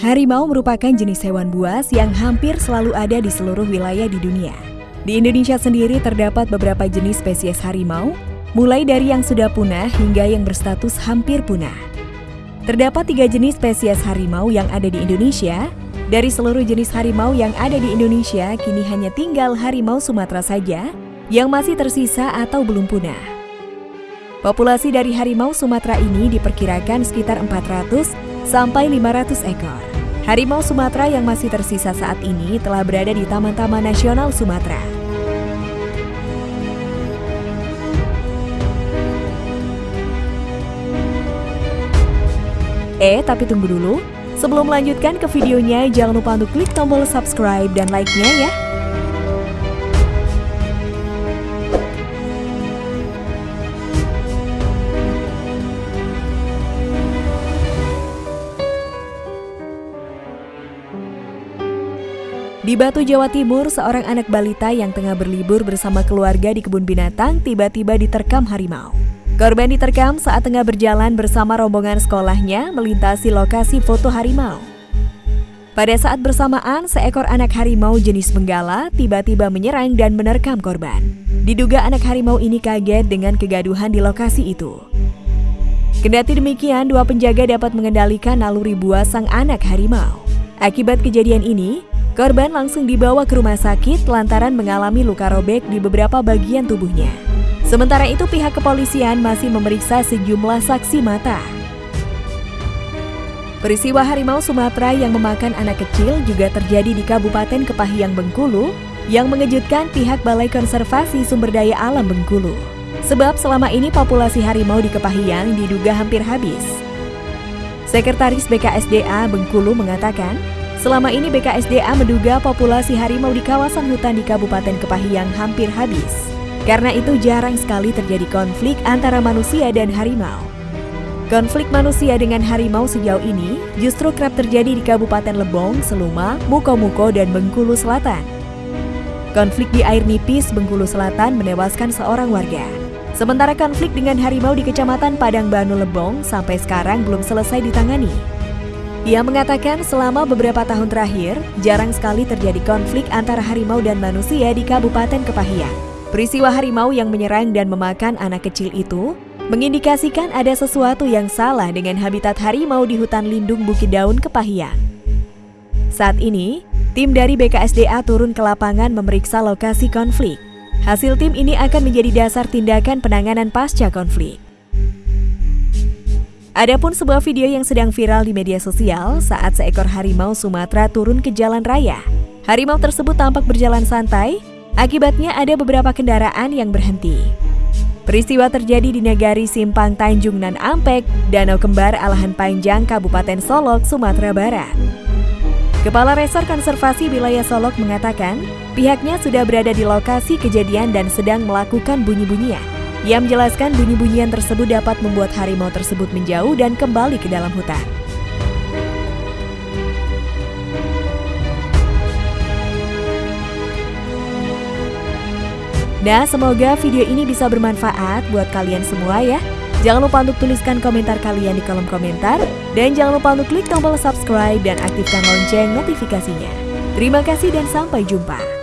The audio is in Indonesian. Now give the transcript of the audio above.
Harimau merupakan jenis hewan buas yang hampir selalu ada di seluruh wilayah di dunia. Di Indonesia sendiri terdapat beberapa jenis spesies harimau, mulai dari yang sudah punah hingga yang berstatus hampir punah. Terdapat tiga jenis spesies harimau yang ada di Indonesia. Dari seluruh jenis harimau yang ada di Indonesia, kini hanya tinggal harimau Sumatera saja yang masih tersisa atau belum punah. Populasi dari harimau Sumatera ini diperkirakan sekitar 400 sampai 500 ekor. Harimau Sumatera yang masih tersisa saat ini telah berada di Taman-Taman Nasional Sumatera. Eh, tapi tunggu dulu. Sebelum melanjutkan ke videonya, jangan lupa untuk klik tombol subscribe dan like-nya ya. Di Batu, Jawa Timur, seorang anak balita yang tengah berlibur bersama keluarga di kebun binatang tiba-tiba diterkam harimau. Korban diterkam saat tengah berjalan bersama rombongan sekolahnya melintasi lokasi foto harimau. Pada saat bersamaan, seekor anak harimau jenis benggala tiba-tiba menyerang dan menerkam korban. Diduga anak harimau ini kaget dengan kegaduhan di lokasi itu. Kendati demikian, dua penjaga dapat mengendalikan naluri buah sang anak harimau. Akibat kejadian ini, Korban langsung dibawa ke rumah sakit lantaran mengalami luka robek di beberapa bagian tubuhnya. Sementara itu pihak kepolisian masih memeriksa sejumlah saksi mata. Peristiwa harimau Sumatera yang memakan anak kecil juga terjadi di Kabupaten Kepahiang Bengkulu yang mengejutkan pihak Balai Konservasi Sumber Daya Alam Bengkulu. Sebab selama ini populasi harimau di Kepahiang diduga hampir habis. Sekretaris BKSDA Bengkulu mengatakan, Selama ini BKSDA menduga populasi harimau di kawasan hutan di Kabupaten Kepahiang hampir habis. Karena itu jarang sekali terjadi konflik antara manusia dan harimau. Konflik manusia dengan harimau sejauh ini justru kerap terjadi di Kabupaten Lebong, Seluma, Muko-Muko, dan Bengkulu Selatan. Konflik di air nipis Bengkulu Selatan menewaskan seorang warga. Sementara konflik dengan harimau di Kecamatan Padang Banu Lebong sampai sekarang belum selesai ditangani. Ia mengatakan selama beberapa tahun terakhir, jarang sekali terjadi konflik antara harimau dan manusia di Kabupaten Kepahiang. Peristiwa harimau yang menyerang dan memakan anak kecil itu mengindikasikan ada sesuatu yang salah dengan habitat harimau di hutan lindung Bukit Daun Kepahiang. Saat ini, tim dari BKSDA turun ke lapangan memeriksa lokasi konflik. Hasil tim ini akan menjadi dasar tindakan penanganan pasca konflik. Adapun sebuah video yang sedang viral di media sosial saat seekor harimau Sumatera turun ke jalan raya. Harimau tersebut tampak berjalan santai, akibatnya ada beberapa kendaraan yang berhenti. Peristiwa terjadi di Negari Simpang Tanjung Nan Ampek, Danau Kembar Alahan Panjang, Kabupaten Solok, Sumatera Barat. Kepala Resor Konservasi Wilayah Solok mengatakan, pihaknya sudah berada di lokasi kejadian dan sedang melakukan bunyi-bunyian. Ia menjelaskan bunyi-bunyian tersebut dapat membuat harimau tersebut menjauh dan kembali ke dalam hutan. Nah, semoga video ini bisa bermanfaat buat kalian semua ya. Jangan lupa untuk tuliskan komentar kalian di kolom komentar. Dan jangan lupa untuk klik tombol subscribe dan aktifkan lonceng notifikasinya. Terima kasih dan sampai jumpa.